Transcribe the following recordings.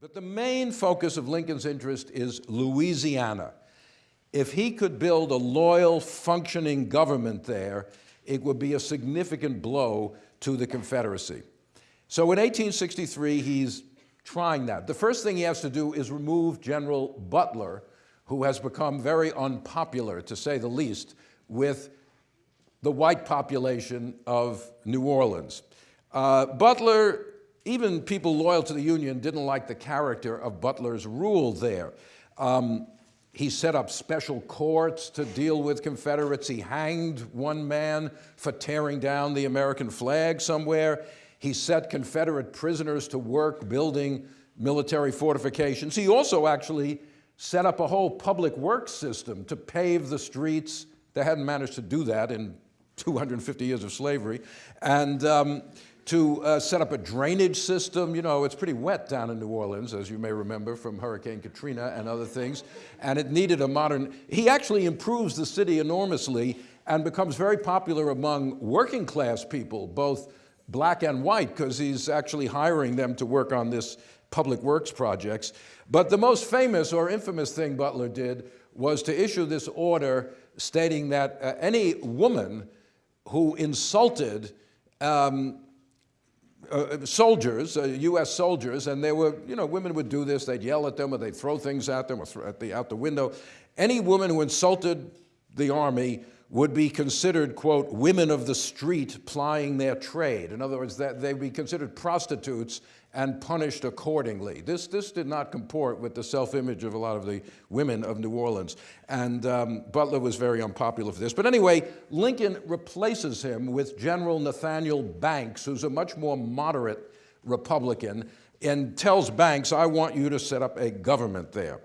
But the main focus of Lincoln's interest is Louisiana. If he could build a loyal, functioning government there, it would be a significant blow to the Confederacy. So in 1863, he's trying that. The first thing he has to do is remove General Butler, who has become very unpopular, to say the least, with the white population of New Orleans. Uh, Butler, even people loyal to the Union didn't like the character of Butler's rule there. Um, he set up special courts to deal with Confederates. He hanged one man for tearing down the American flag somewhere. He set Confederate prisoners to work building military fortifications. He also actually set up a whole public works system to pave the streets. They hadn't managed to do that in 250 years of slavery. And um, to uh, set up a drainage system. You know, it's pretty wet down in New Orleans, as you may remember from Hurricane Katrina and other things, and it needed a modern, he actually improves the city enormously and becomes very popular among working class people, both black and white, because he's actually hiring them to work on this public works projects. But the most famous or infamous thing Butler did was to issue this order stating that uh, any woman who insulted um, uh, soldiers, uh, U.S. soldiers, and there were, you know, women would do this. They'd yell at them or they'd throw things at them or at the, out the window. Any woman who insulted the army would be considered, quote, women of the street plying their trade. In other words, that they'd be considered prostitutes and punished accordingly. This, this did not comport with the self-image of a lot of the women of New Orleans. And um, Butler was very unpopular for this. But anyway, Lincoln replaces him with General Nathaniel Banks, who's a much more moderate Republican, and tells Banks, I want you to set up a government there.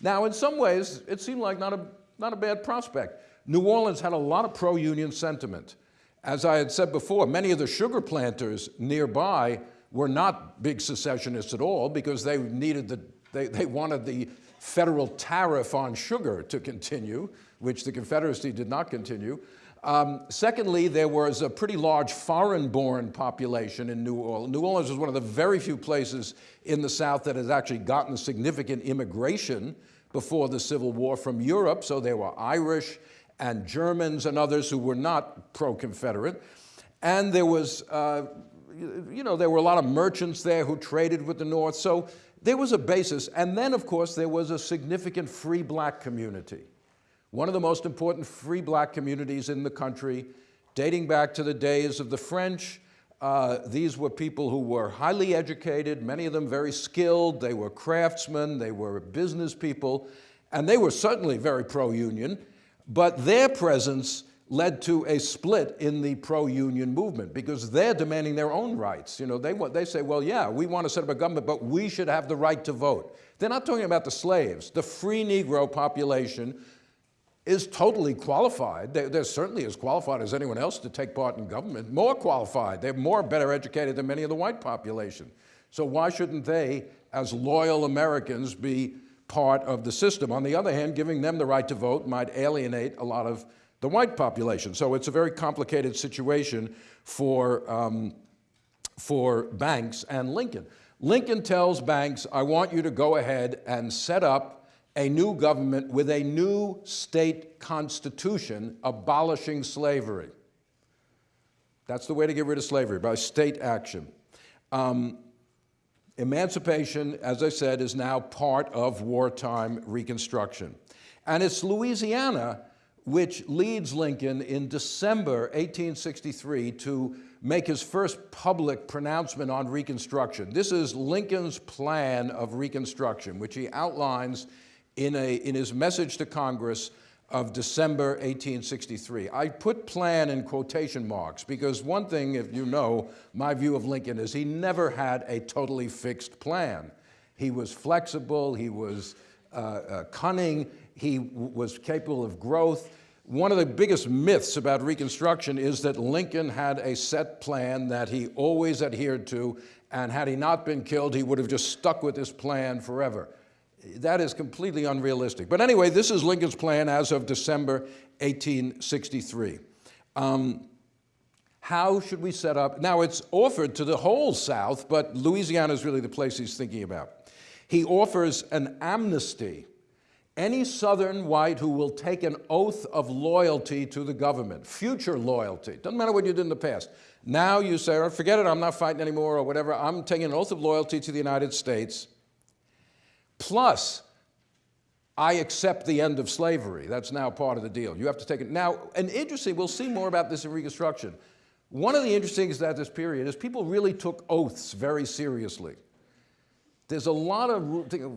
Now, in some ways, it seemed like not a, not a bad prospect. New Orleans had a lot of pro-union sentiment. As I had said before, many of the sugar planters nearby were not big secessionists at all because they needed the, they, they wanted the federal tariff on sugar to continue, which the Confederacy did not continue. Um, secondly, there was a pretty large foreign-born population in New Orleans. New Orleans was one of the very few places in the South that has actually gotten significant immigration before the Civil War from Europe, so there were Irish and Germans and others who were not pro-Confederate. And there was uh, you know, there were a lot of merchants there who traded with the North, so there was a basis. And then, of course, there was a significant free black community. One of the most important free black communities in the country, dating back to the days of the French. Uh, these were people who were highly educated, many of them very skilled. They were craftsmen, they were business people, and they were certainly very pro-union, but their presence led to a split in the pro-union movement because they're demanding their own rights. You know, they, want, they say, well, yeah, we want to set up a government, but we should have the right to vote. They're not talking about the slaves. The free Negro population is totally qualified. They're, they're, certainly as qualified as anyone else to take part in government, more qualified. They're more better educated than many of the white population. So why shouldn't they, as loyal Americans, be part of the system? On the other hand, giving them the right to vote might alienate a lot of the white population. So it's a very complicated situation for, um, for Banks and Lincoln. Lincoln tells Banks, I want you to go ahead and set up a new government with a new state constitution abolishing slavery. That's the way to get rid of slavery, by state action. Um, emancipation, as I said, is now part of wartime Reconstruction. And it's Louisiana which leads Lincoln in December 1863 to make his first public pronouncement on Reconstruction. This is Lincoln's plan of Reconstruction, which he outlines in, a, in his message to Congress of December 1863. I put plan in quotation marks because one thing, if you know my view of Lincoln, is he never had a totally fixed plan. He was flexible, he was cunning, he was capable of growth. One of the biggest myths about Reconstruction is that Lincoln had a set plan that he always adhered to, and had he not been killed, he would have just stuck with this plan forever. That is completely unrealistic. But anyway, this is Lincoln's plan as of December 1863. Um, how should we set up? Now, it's offered to the whole South, but Louisiana is really the place he's thinking about. He offers an amnesty. Any Southern white who will take an oath of loyalty to the government, future loyalty, doesn't matter what you did in the past. Now you say, oh, forget it, I'm not fighting anymore or whatever, I'm taking an oath of loyalty to the United States. Plus, I accept the end of slavery. That's now part of the deal. You have to take it. Now, and interesting, we'll see more about this in Reconstruction. One of the interesting things about this period is people really took oaths very seriously. There's a lot of,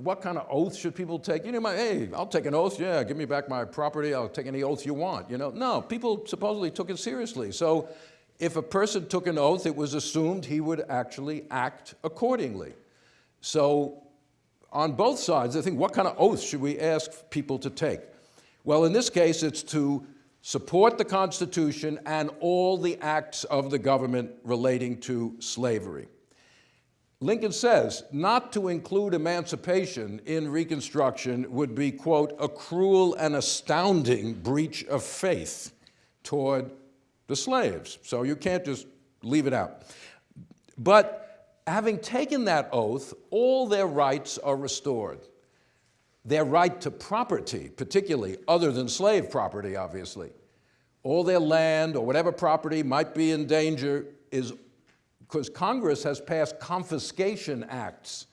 what kind of oath should people take? You know, my, hey, I'll take an oath, yeah, give me back my property, I'll take any oath you want, you know. No, people supposedly took it seriously. So if a person took an oath, it was assumed he would actually act accordingly. So on both sides, I think, what kind of oath should we ask people to take? Well, in this case, it's to support the Constitution and all the acts of the government relating to slavery. Lincoln says not to include emancipation in Reconstruction would be, quote, a cruel and astounding breach of faith toward the slaves. So you can't just leave it out. But having taken that oath, all their rights are restored. Their right to property, particularly, other than slave property, obviously. All their land or whatever property might be in danger is because Congress has passed confiscation acts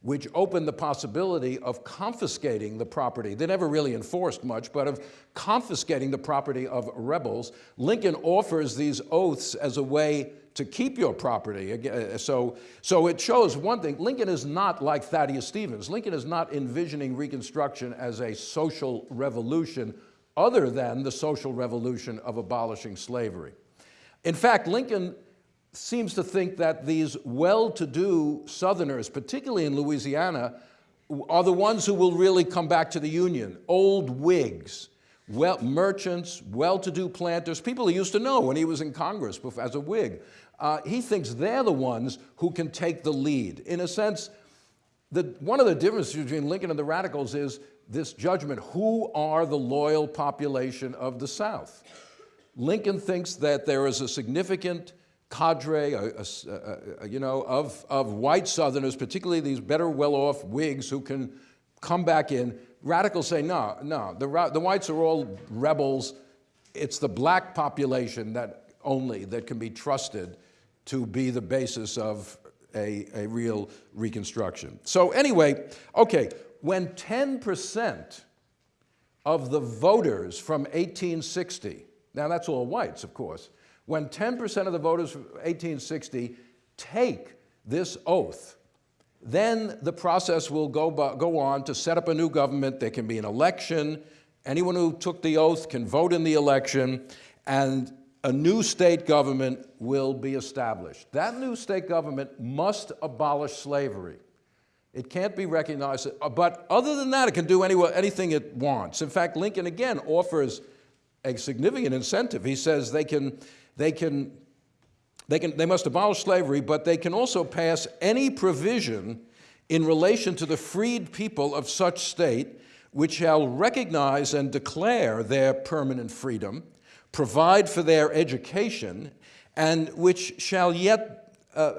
which open the possibility of confiscating the property. They never really enforced much, but of confiscating the property of rebels. Lincoln offers these oaths as a way to keep your property. Uh, so, so it shows one thing, Lincoln is not like Thaddeus Stevens. Lincoln is not envisioning Reconstruction as a social revolution other than the social revolution of abolishing slavery. In fact, Lincoln seems to think that these well-to-do Southerners, particularly in Louisiana, are the ones who will really come back to the Union. Old Whigs, well, merchants, well-to-do planters, people he used to know when he was in Congress as a Whig. Uh, he thinks they're the ones who can take the lead. In a sense, the, one of the differences between Lincoln and the radicals is this judgment, who are the loyal population of the South? Lincoln thinks that there is a significant cadre, you know, of, of white Southerners, particularly these better well-off Whigs who can come back in. Radicals say, no, no, the, the whites are all rebels. It's the black population that only that can be trusted to be the basis of a, a real reconstruction. So anyway, okay, when 10% of the voters from 1860, now that's all whites, of course, when 10% of the voters from 1860 take this oath, then the process will go, go on to set up a new government. There can be an election. Anyone who took the oath can vote in the election, and a new state government will be established. That new state government must abolish slavery. It can't be recognized, uh, but other than that, it can do any, anything it wants. In fact, Lincoln again offers a significant incentive. He says they can they can, they can, they must abolish slavery, but they can also pass any provision in relation to the freed people of such state which shall recognize and declare their permanent freedom, provide for their education, and which shall yet uh,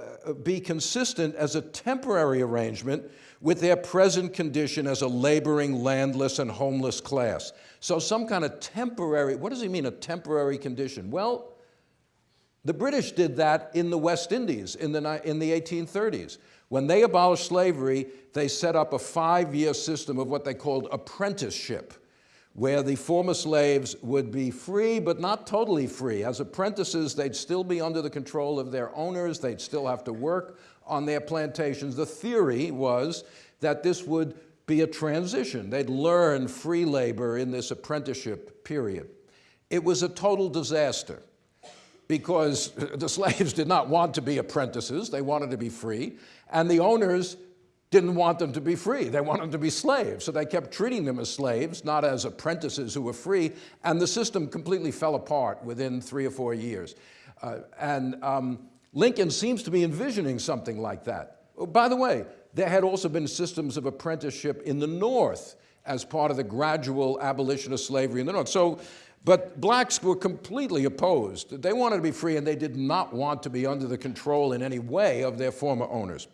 be consistent as a temporary arrangement with their present condition as a laboring, landless, and homeless class. So some kind of temporary, what does he mean, a temporary condition? Well, the British did that in the West Indies in the, in the 1830s. When they abolished slavery, they set up a five-year system of what they called apprenticeship, where the former slaves would be free, but not totally free. As apprentices, they'd still be under the control of their owners. They'd still have to work on their plantations. The theory was that this would be a transition. They'd learn free labor in this apprenticeship period. It was a total disaster because the slaves did not want to be apprentices, they wanted to be free, and the owners didn't want them to be free, they wanted them to be slaves, so they kept treating them as slaves, not as apprentices who were free, and the system completely fell apart within three or four years. Uh, and um, Lincoln seems to be envisioning something like that. Oh, by the way, there had also been systems of apprenticeship in the North as part of the gradual abolition of slavery in the North. So but blacks were completely opposed. They wanted to be free and they did not want to be under the control in any way of their former owners.